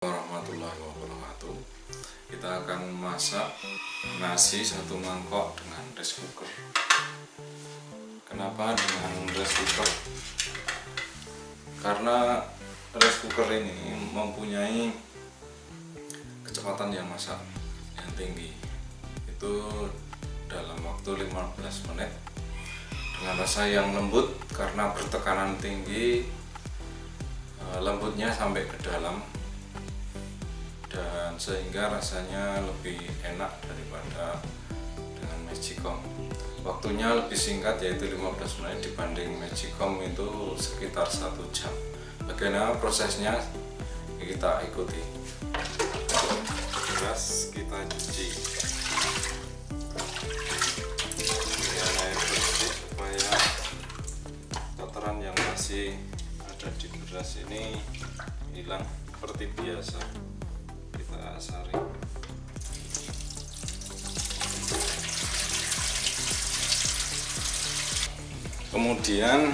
warahmatullahi wabarakatuh. Kita akan masak nasi satu mangkok dengan rice cooker. Kenapa dengan rice cooker? Karena rice cooker ini mempunyai kecepatan yang masak yang tinggi. Itu dalam waktu 15 menit. Dengan rasa yang lembut karena bertekanan tinggi eh, lembutnya sampai ke dalam sehingga rasanya lebih enak daripada dengan magicom waktunya lebih singkat yaitu 15 menit dibanding magicom itu sekitar satu jam. Bagaimana prosesnya? Kita ikuti. Beras kita cuci. Dengan air bersih supaya kotoran yang masih ada di beras ini hilang seperti biasa saring kemudian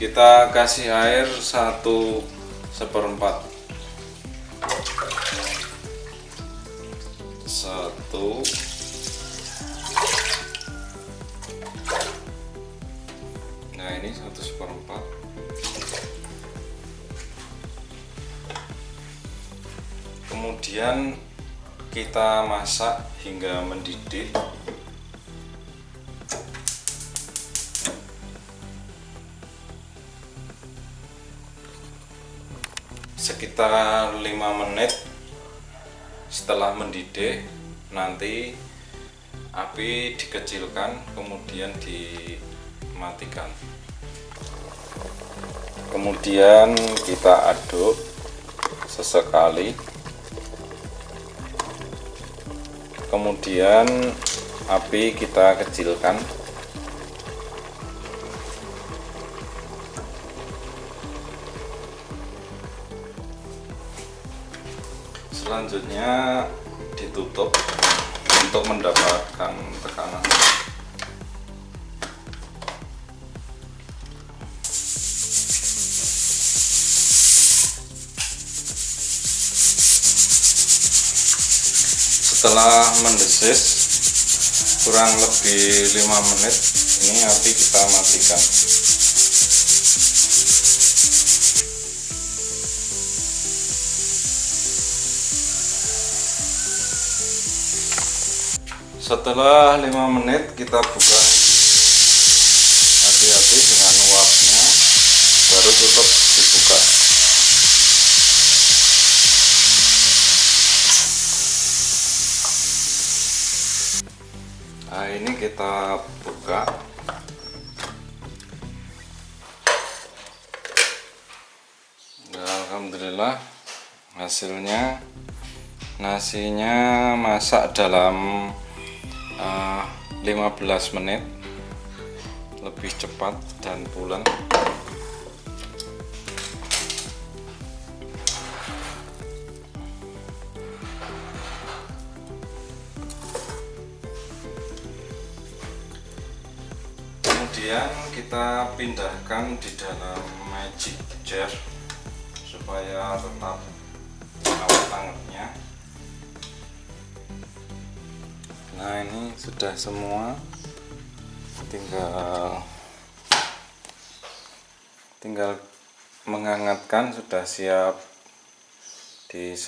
kita kasih air satu seperempat. Satu. Nah ini satu seperempat kemudian kita masak hingga mendidih. Sekitar 5 menit setelah mendidih nanti api dikecilkan kemudian dimatikan. Kemudian kita aduk sesekali kemudian api kita kecilkan. Selanjutnya ditutup untuk mendapatkan tekanan setelah mendesis kurang lebih 5 menit ini api kita matikan. Setelah 5 menit kita buka hati-hati dengan uapnya baru tutup dibuka nah ini kita buka. Nah, Alhamdulillah hasilnya nasinya masak dalam uh, 15 menit lebih cepat dan pulen kemudian kita pindahkan di dalam magic jar supaya tetap awet hangatnya nah ini sudah semua. Tinggal tinggal menghangatkan sudah siap di